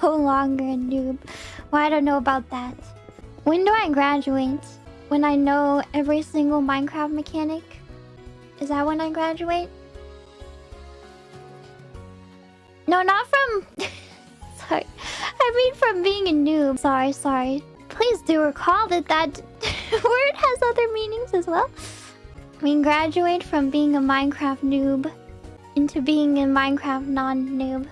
no longer a noob. Well, I don't know about that. When do I graduate? When I know every single Minecraft mechanic? Is that when I graduate? No, not from... sorry. I mean from being a noob. Sorry, sorry. Please do recall that that word has other meanings as well. I mean, graduate from being a Minecraft noob into being a Minecraft non-noob.